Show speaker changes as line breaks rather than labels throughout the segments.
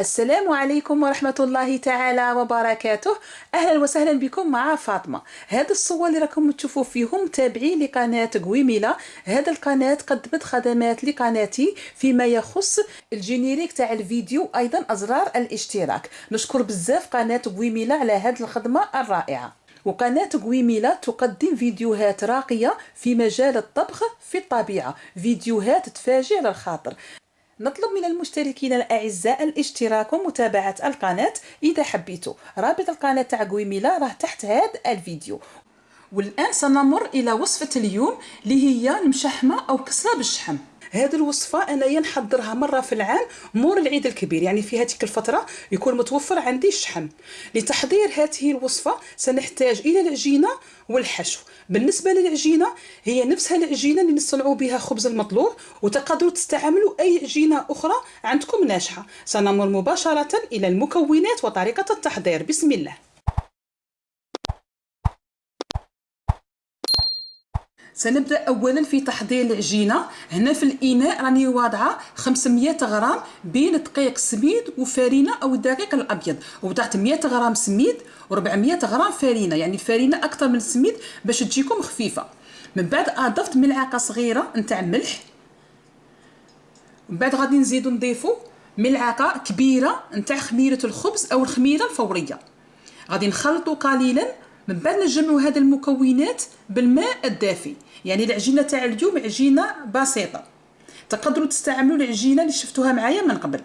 السلام عليكم ورحمة الله تعالى وبركاته. أهلا وسهلا بكم مع فاطمة. هذا الصور اللي راكم تشوفوا فيهم تابعين لقناة قويميلا هذا القناة قدمت خدمات لقناتي فيما يخص الجينيريك تاع الفيديو أيضا أزرار الاشتراك. نشكر بزاف قناة قويميلا على هذه الخدمة الرائعة. وقناة قويميلا تقدم فيديوهات راقية في مجال الطبخ في الطبيعة. فيديوهات تفاجئ للخاطر. نطلب من المشتركين الأعزاء الاشتراك ومتابعة القناة إذا حبيتوا. رابط القناة تاع قويميلا راه تحت هذا الفيديو. والآن سنمر إلى وصفة اليوم اللي هي المشحمة أو كسرة بالشحم. هذه الوصفة أنايا نحضرها مرة في العام مور العيد الكبير. يعني في هذيك الفترة يكون متوفر عندي الشحم. لتحضير هذه الوصفة سنحتاج إلى العجينة والحشو. بالنسبة للعجينة هي نفسها العجينة اللي نصنعوا بها خبز المطلوب وتقدروا تستعملوا أي عجينة أخرى عندكم ناجحة. سنمر مباشرة إلى المكونات وطريقة التحضير. بسم الله. سنبدأ اولا في تحضير العجينة. هنا في الإناء راني واضعة 500 غرام بين دقيق سميد وفارينة أو الدقيق الأبيض وضعت 100 غرام سميد و400 غرام فارينة يعني الفارينه أكثر من السميد باش تجيكم خفيفة. من بعد أضفت ملعقة صغيرة نتاع ملح. من بعد غادي نزيدو نضيفو ملعقة كبيرة نتاع خميرة الخبز أو الخميرة الفورية. غادي نخلطو قليلا من بعد نجمعوا هذه المكونات بالماء الدافي. يعني العجينة تاع اليوم عجينة بسيطة. تقدروا تستعملوا العجينة اللي شفتوها معايا من قبل.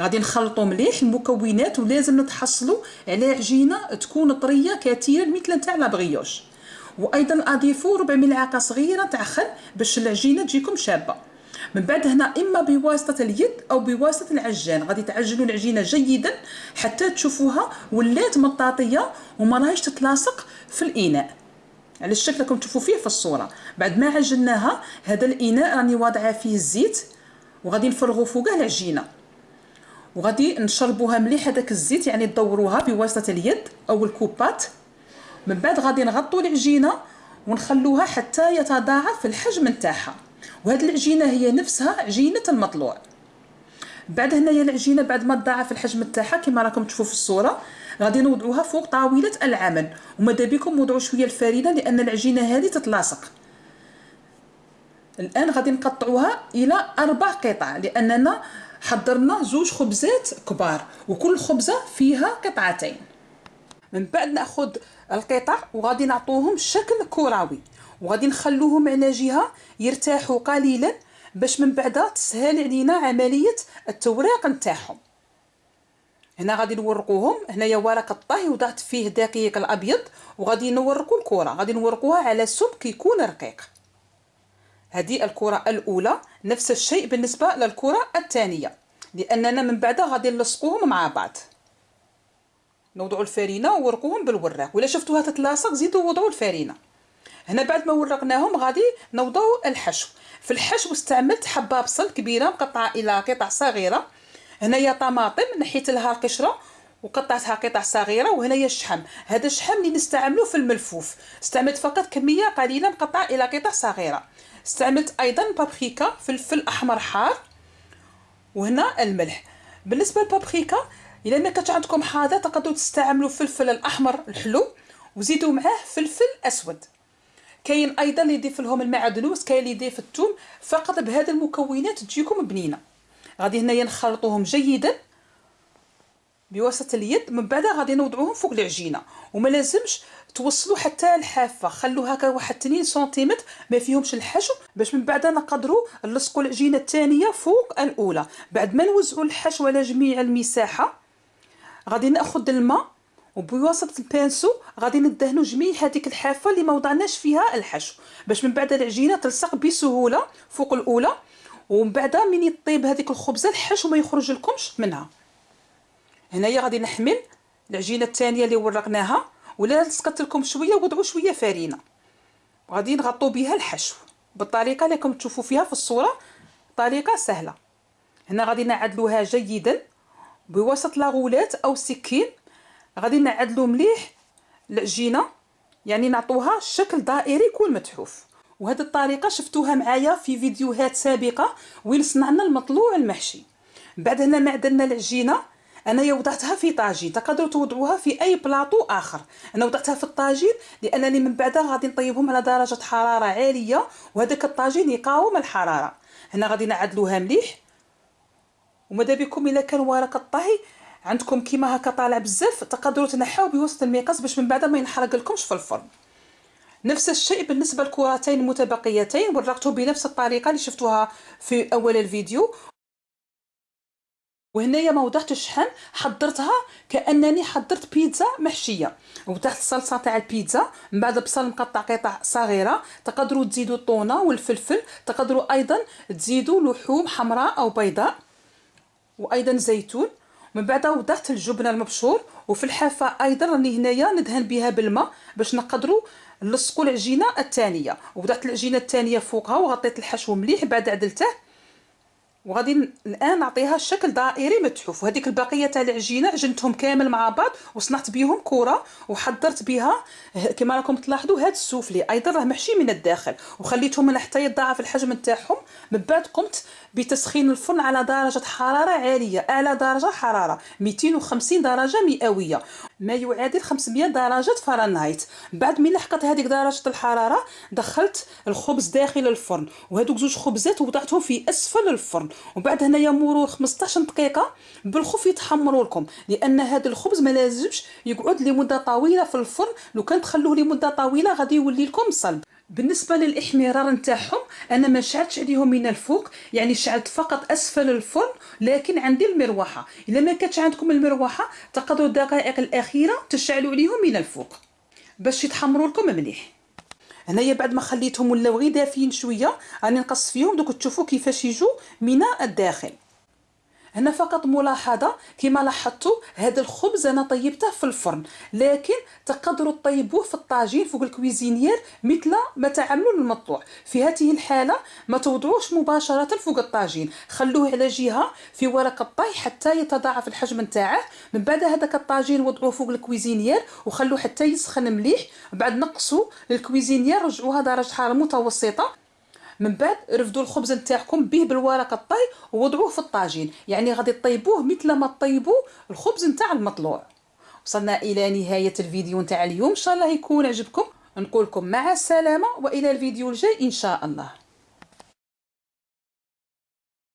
غادي نخلطوا مليح المكونات ولازم نتحصلوا على عجينة تكون طرية كثيرا مثل تاع لابغيوش وأيضا اضيفوا ربع ملعقة صغيرة تاع خل باش العجينة تجيكم شابة. من بعد هنا إما بواسطة اليد أو بواسطة العجان. غادي تعجنوا العجينة جيدا حتى تشوفوها ولات مطاطية وما راهيش تتلاصق في الإناء. على الشكل راكم تشوفوا فيه في الصورة. بعد ما عجناها هذا الإناء راني واضعة فيه الزيت وغادي نفرغوا فوقه العجينة. وغادي نشربوها مليح هذاك الزيت يعني تدوروها بواسطة اليد أو الكوبات. من بعد غادي نغطوا العجينة ونخلوها حتى يتضاعف الحجم نتاعها. وهذه العجينة هي نفسها عجينه المطلوع. بعد هنايا العجينة بعد ما تضاعف الحجم تاعها كما راكم تشوفوا في الصورة غادي نوضعوها فوق طاولة العمل. وماذا بكم وضعوا شوية الفرينه لأن العجينة هذه تتلاصق. الآن غادي نقطعوها إلى أربع قطع لأننا حضرنا زوج خبزات كبار وكل خبزة فيها قطعتين. من بعد نأخذ القطع وغادي نعطوهم شكل كروي. وغادي نخلوهم على جهة يرتاحوا قليلا باش من بعد تسهل علينا عملية التوريق نتاعهم. هنا غادي نورقوهم. هنايا ورق الطهي وضعت فيه دقيق الأبيض وغادي نورقوا الكرة. غادي نورقوها على سمك يكون رقيق. هذه الكرة الأولى نفس الشيء بالنسبة للكرة الثانية لأننا من بعد غادي نلصقوهم مع بعض. نوضعوا الفرينة وورقوهم بالوراق ولا شفتوها تتلاصق زيدوا وضعوا الفرينة. هنا بعد ما ورقناهم غادي نوضعوا الحشو. في الحشو استعملت حبه بصل كبيرة مقطعة إلى قطع صغيرة. هنايا طماطم نحيت لها القشرة وقطعتها قطع صغيرة وهنايا الشحم. هذا الشحم اللي نستعملوه في الملفوف. استعملت فقط كمية قليلة مقطعة إلى قطع صغيرة. استعملت أيضا بابريكا فلفل أحمر حار وهنا الملح. بالنسبة للبابريكا إلا ما كانت عندكم حاضر تقدروا تستعملوا فلفل الأحمر الحلو وزيدوا معاه فلفل أسود. كاين أيضا اللي يضيف لهم المعدنوس كاين اللي يضيف الثوم فقط بهذه المكونات تجيكم بنينة. غادي هنايا نخلطوهم جيدا بواسطة اليد. من بعد غادي نوضعوهم فوق العجينة. وما لازمش توصلوا حتى الحافة. خلوا هكا واحد 2 سنتيمتر ما فيهمش الحشو. باش من بعد نقدروا نلصقوا العجينة الثانية فوق الأولى. بعد ما نوزعوا الحشو على جميع المساحة غادي نأخذ الماء وبواسطة البانسو غادي ندهنوا جميع هذيك الحافة اللي ما وضعناش فيها الحشو باش من بعد العجينة تلصق بسهولة فوق الأولى ومن بعد من يطيب هذيك الخبزة الحشو ما يخرج لكمش منها. هنايا غادي نحمل العجينة الثانية اللي ورقناها ولا لصقت لكم شوية وضعوا شوية فرينه وغادي نغطوا بها الحشو. بالطريقة اللي راكم تشوفوا فيها في الصورة طريقة سهلة. هنا غادي نعدلوها جيدا بوسط لاغولات أو سكين. غادي نعدلو مليح العجينه يعني نعطوها شكل دائري يكون متحوف. وهذه الطريقة شفتوها معايا في فيديوهات سابقة وين صنعنا المطلوع المحشي. بعد هنا معدلنا العجينة أنايا وضعتها في طاجين. تقدروا توضعوها في أي بلاطو آخر. أنا وضعتها في الطاجين لأنني من بعدها غادي نطيبهم على درجة حرارة عالية وهذاك الطاجين يقاوم الحرارة. هنا غادي نعدلوها مليح. وماذا بكم إلا كان ورق الطهي؟ عندكم كيما هكا طالع بزاف تقدروا تنحاو بوسط المقص باش من بعد ما ينحرق لكمش في الفرن. نفس الشيء بالنسبة للكرتين المتبقيتين ورقته بنفس الطريقة اللي شفتوها في أول الفيديو. وهنايا ما وضعتش الشحم حضرتها كأنني حضرت بيتزا محشية. وضعت الصلصة تاع البيتزا من بعد البصل مقطع قطع صغيرة تقدروا تزيدوا الطونة والفلفل تقدروا أيضا تزيدوا لحوم حمراء أو بيضاء وأيضا زيتون. من بعد وضعت الجبنه المبشور وفي الحافة أيضا راني هنايا ندهن بها بالماء باش نقدروا نلصقوا العجينة الثانية وضعت العجينة الثانية فوقها وغطيت الحشو مليح بعد عدلته. وغادي الآن نعطيها الشكل دائري متحوف وهذيك البقية تاع العجينة عجنتهم كامل مع بعض وصنعت بهم كرة وحضرت بها. كما راكم تلاحظوا هذا السوفلي أيضا راه محشي من الداخل. وخليتهم حتى يتضاعف الحجم نتاعهم. من بعد قمت بتسخين الفرن على درجة حرارة عالية أعلى درجة حرارة 250 درجة مئوية. ما يعادل 500 درجة فahrenheit بعد من لحقت هذيك درجة الحرارة دخلت الخبز داخل الفرن. وهذوك زوج خبزات وضعتهم في أسفل الفرن. وبعد هنايا مرور 15 دقيقة بالخوف يتحمروا لكم. لأن هذا الخبز ما لازمش يقعد لمدة طويلة في الفرن. لو كان تخلوه لمدة طويلة غادي يولي لكم صلب. بالنسبة للإحمرار نتاعهم أنا ما شعلتش عليهم من الفوق يعني شعلت فقط أسفل الفرن لكن عندي المروحة. إلا ما كانتش عندكم المروحة تقدروا الدقائق الأخيرة تشعلوا عليهم من الفوق. باش يتحمروا لكم مليح. هنايا بعد ما خليتهم ولاو غير دافين شوية راني نقص فيهم دوك تشوفوا كيفاش يجوا من الداخل. هنا فقط ملاحظة كما لاحظتوا هذا الخبز أنا طيبته في الفرن لكن تقدروا تطيبوه في الطاجين فوق الكويزينير مثل ما تعملوا المطلوع في هذه الحالة ما توضعوش مباشرة فوق الطاجين. خلوه على جهة في ورق الطهي حتى يتضاعف الحجم نتاعه. من بعد هذاك الطاجين وضعوه فوق ال cuisinière وخلوه حتى يسخن مليح. بعد نقصوا لل cuisinière رجعوها درجة حرارة متوسطة. من بعد رفدوا الخبز نتاعكم به بالورق الطهي ووضعوه في الطاجين. يعني غادي طيبوه مثل ما طيبوا الخبز نتاع المطلوع. وصلنا إلى نهاية الفيديو نتاع اليوم. إن شاء الله يكون عجبكم. نقول لكم مع السلامة وإلى الفيديو الجاي إن شاء الله.